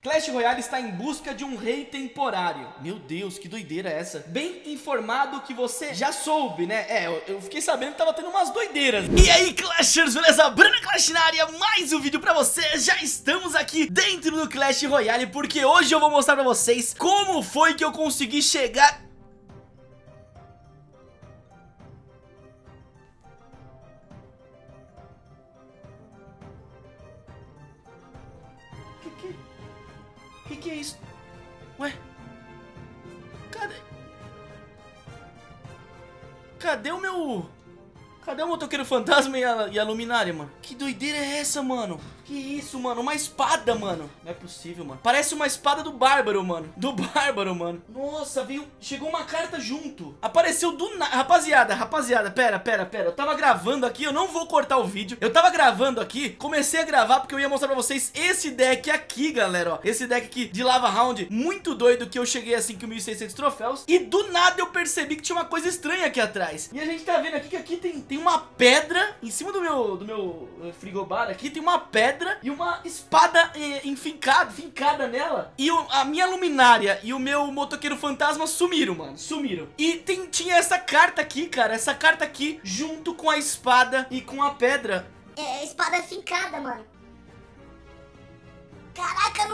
Clash Royale está em busca de um rei temporário Meu Deus, que doideira é essa Bem informado que você já soube, né? É, eu, eu fiquei sabendo que tava tendo umas doideiras E aí, Clashers, beleza? Bruno Clash na área, mais um vídeo pra vocês Já estamos aqui dentro do Clash Royale Porque hoje eu vou mostrar pra vocês Como foi que eu consegui chegar Que que é isso? Ué? Cadê? Cadê o meu... Cadê o motoqueiro fantasma e a, e a luminária, mano? Que doideira é essa, mano? Que isso, mano? Uma espada, mano. Não é possível, mano. Parece uma espada do Bárbaro, mano. Do Bárbaro, mano. Nossa, veio... Chegou uma carta junto. Apareceu do nada. Rapaziada, rapaziada, pera, pera, pera. Eu tava gravando aqui, eu não vou cortar o vídeo. Eu tava gravando aqui, comecei a gravar porque eu ia mostrar pra vocês esse deck aqui, galera, ó. Esse deck aqui de Lava Round, muito doido, que eu cheguei assim com 1.600 troféus. E do nada eu percebi que tinha uma coisa estranha aqui atrás. E a gente tá vendo aqui que aqui tem, tem uma pedra em cima do meu, do meu eh, frigobar aqui. Tem uma pedra e uma espada eh, enfincada, fincada nela. E o, a minha luminária e o meu motoqueiro fantasma sumiram, mano. Sumiram. E tem, tinha essa carta aqui, cara. Essa carta aqui junto com a espada e com a pedra. É, espada fincada, mano.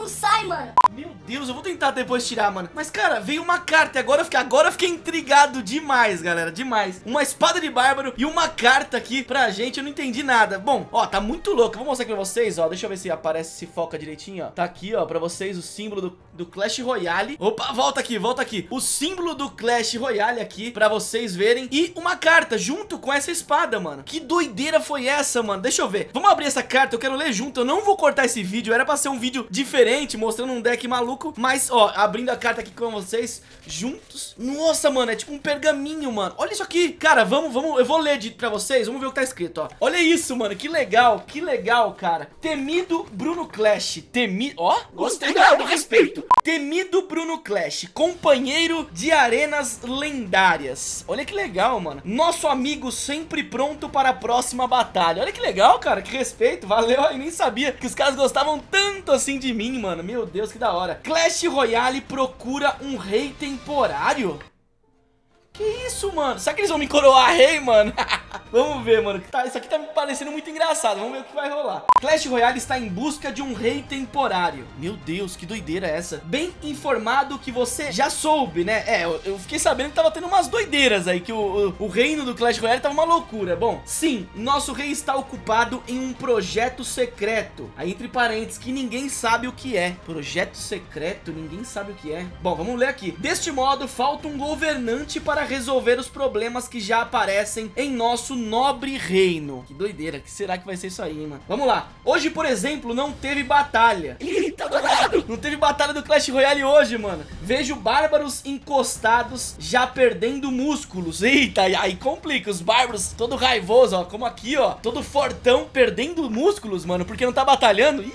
Não sai, mano. Meu Deus, eu vou tentar depois tirar, mano. Mas, cara, veio uma carta e agora eu fiquei, agora eu fiquei intrigado demais, galera, demais. Uma espada de bárbaro e uma carta aqui pra gente, eu não entendi nada. Bom, ó, tá muito louco. Vou mostrar aqui pra vocês, ó. Deixa eu ver se aparece, se foca direitinho, ó. Tá aqui, ó, pra vocês o símbolo do, do Clash Royale. Opa, volta aqui, volta aqui. O símbolo do Clash Royale aqui pra vocês verem. E uma carta junto com essa espada, mano. Que doideira foi essa, mano? Deixa eu ver. Vamos abrir essa carta, eu quero ler junto. Eu não vou cortar esse vídeo, era pra ser um vídeo vídeo diferente, mostrando um deck maluco. Mas, ó, abrindo a carta aqui com vocês, juntos. Nossa, mano, é tipo um pergaminho, mano. Olha isso aqui. Cara, vamos, vamos, eu vou ler de, pra vocês, vamos ver o que tá escrito, ó. Olha isso, mano, que legal, que legal, cara. Temido Bruno Clash, temido, ó, gostei do respeito. Temido Bruno Clash, companheiro de arenas lendárias. Olha que legal, mano. Nosso amigo sempre pronto para a próxima batalha. Olha que legal, cara, que respeito, valeu. Eu nem sabia que os caras gostavam tanto assim assim de mim, mano. Meu Deus, que da hora. Clash Royale procura um rei temporário? Que isso, mano? Será que eles vão me coroar rei, mano? Vamos ver, mano. Tá, isso aqui tá me parecendo muito engraçado. Vamos ver o que vai rolar. Clash Royale está em busca de um rei temporário. Meu Deus, que doideira é essa? Bem informado que você já soube, né? É, eu, eu fiquei sabendo que tava tendo umas doideiras aí. Que o, o, o, reino do Clash Royale tava uma loucura. Bom, sim, nosso rei está ocupado em um projeto secreto. Aí, entre parênteses, que ninguém sabe o que é. Projeto secreto, ninguém sabe o que é. Bom, vamos ler aqui. Deste modo, falta um governante para resolver os problemas que já aparecem em nosso nobre reino. Que doideira, que será que vai ser isso aí, mano? Vamos lá. Hoje, por exemplo, não teve batalha. Eita, não teve batalha do Clash Royale hoje, mano. Vejo bárbaros encostados já perdendo músculos. Eita, aí complica. Os bárbaros todo raivoso, ó. Como aqui, ó. Todo fortão perdendo músculos, mano. Porque não tá batalhando. Ih.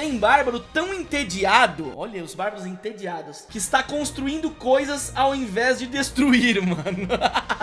Tem bárbaro tão entediado, olha os bárbaros entediados, que está construindo coisas ao invés de destruir, mano.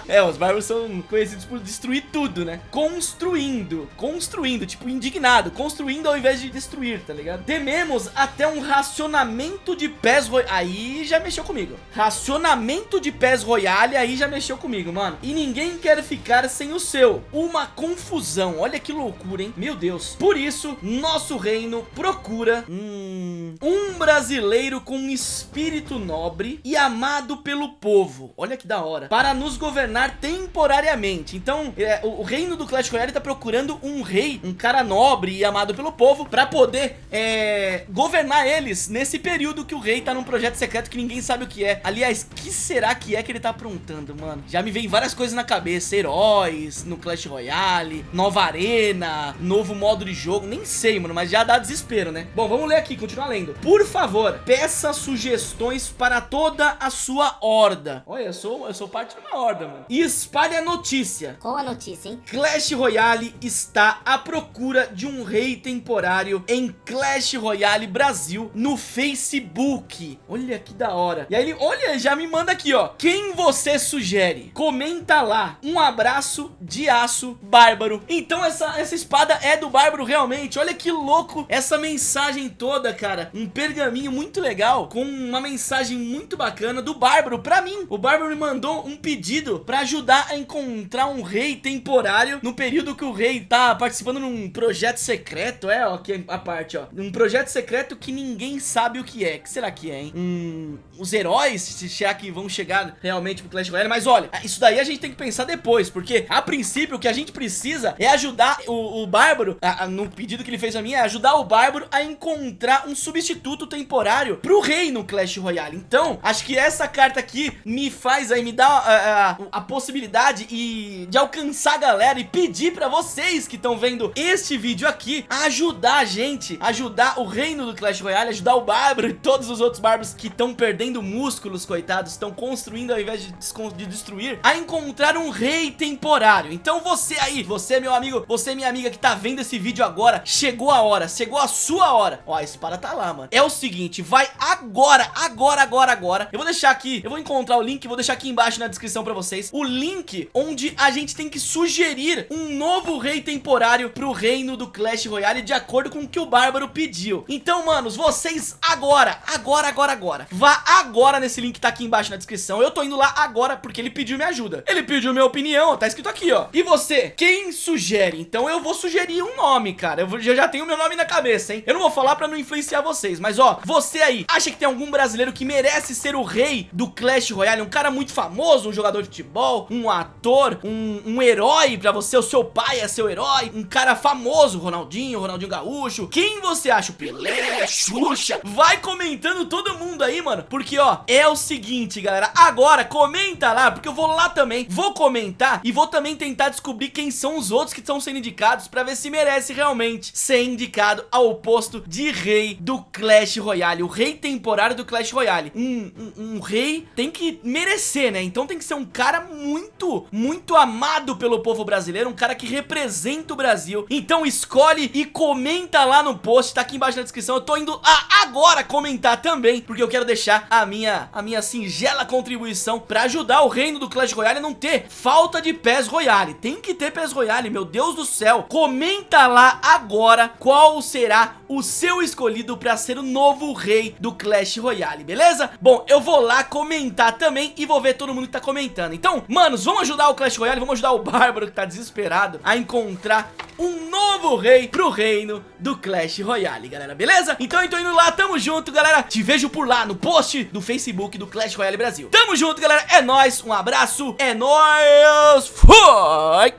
é, os bárbaros são conhecidos por destruir tudo, né? Construindo, construindo, tipo indignado, construindo ao invés de destruir, tá ligado? Tememos até um racionamento de pés royale, aí já mexeu comigo. Racionamento de pés royale, aí já mexeu comigo, mano. E ninguém quer ficar sem o seu. Uma confusão, olha que loucura, hein? Meu Deus. Por isso, nosso reino procura procura hum, um brasileiro com um espírito nobre e amado pelo povo. Olha que da hora. Para nos governar temporariamente. Então, é, o, o, reino do Clash Royale tá procurando um rei, um cara nobre e amado pelo povo para poder é, governar eles nesse período que o rei tá num projeto secreto que ninguém sabe o que é. Aliás, que será que é que ele tá aprontando, mano? Já me vem várias coisas na cabeça. Heróis no Clash Royale, nova arena, novo modo de jogo. Nem sei, mano, mas já dá desespero né? Bom, vamos ler aqui, continuar lendo. Por favor, peça sugestões para toda a sua horda. Olha, eu sou, eu sou parte de uma horda, mano. E espalhe a notícia. Qual a notícia, hein? Clash Royale está à procura de um rei temporário em Clash Royale Brasil no Facebook. Olha que da hora. E aí ele, olha, já me manda aqui, ó. Quem você sugere? Comenta lá. Um abraço de aço bárbaro. Então essa, essa espada é do bárbaro realmente. Olha que louco essa mensagem mensagem toda, cara, um pergaminho muito legal, com uma mensagem muito bacana do Bárbaro pra mim. O Bárbaro me mandou um pedido pra ajudar a encontrar um rei temporário no período que o rei tá participando num projeto secreto, é, ó, aqui a parte, ó. Um projeto secreto que ninguém sabe o que é. Que será que é, hein? Hum, os heróis, se será que vão chegar realmente pro Clash Royale? Mas olha, isso daí a gente tem que pensar depois, porque a princípio o que a gente precisa é ajudar o, o Bárbaro, a, a, no pedido que ele fez a mim, é ajudar o Bárbaro a encontrar um substituto temporário pro rei no Clash Royale. Então, acho que essa carta aqui me faz aí, me dá a, a, a possibilidade e de alcançar a galera e pedir pra vocês que estão vendo este vídeo aqui ajudar a gente, ajudar o reino do Clash Royale, ajudar o Bárbaro e todos os outros Bárbaros que estão perdendo músculos, coitados, estão construindo ao invés de, de destruir, a encontrar um rei temporário. Então você aí, você meu amigo, você minha amiga que tá vendo esse vídeo agora, chegou a hora, chegou a sua hora. Ó, a espada tá lá, mano. É o seguinte, vai agora, agora, agora, agora. Eu vou deixar aqui, eu vou encontrar o link, vou deixar aqui embaixo na descrição pra vocês, o link onde a gente tem que sugerir um novo rei temporário pro reino do Clash Royale de acordo com o que o Bárbaro pediu. Então, manos, vocês agora, agora, agora, agora, vá agora nesse link que tá aqui embaixo na descrição. Eu tô indo lá agora porque ele pediu minha ajuda. Ele pediu minha opinião, tá escrito aqui, ó. E você, quem sugere? Então eu vou sugerir um nome, cara. Eu, eu já tenho meu nome na cabeça, hein? Eu não vou falar pra não influenciar vocês, mas ó, você aí, acha que tem algum brasileiro que merece ser o rei do Clash Royale? Um cara muito famoso, um jogador de futebol, um ator, um, um herói pra você, o seu pai é seu herói, um cara famoso, Ronaldinho, Ronaldinho Gaúcho. Quem você acha? Pelé, Xuxa? Vai comentando todo mundo aí, mano, porque ó, é o seguinte, galera, agora comenta lá, porque eu vou lá também, vou comentar e vou também tentar descobrir quem são os outros que estão sendo indicados pra ver se merece realmente ser indicado ao posto de rei do Clash Royale, o rei temporário do Clash Royale. Um, um, um rei tem que merecer, né? Então tem que ser um cara muito, muito amado pelo povo brasileiro, um cara que representa o Brasil. Então escolhe e comenta lá no post, tá aqui embaixo na descrição. Eu tô indo agora comentar também, porque eu quero deixar a minha, a minha singela contribuição pra ajudar o reino do Clash Royale a não ter falta de PES Royale. Tem que ter PES Royale, meu Deus do céu. Comenta lá agora qual será o seu escolhido pra ser o novo rei do Clash Royale, beleza? Bom, eu vou lá comentar também e vou ver todo mundo que tá comentando. Então, manos, vamos ajudar o Clash Royale, vamos ajudar o Bárbaro que tá desesperado a encontrar um novo rei pro reino do Clash Royale, galera, beleza? Então eu tô indo lá, tamo junto, galera. Te vejo por lá no post do Facebook do Clash Royale Brasil. Tamo junto, galera, é nóis, um abraço, é nóis, foi!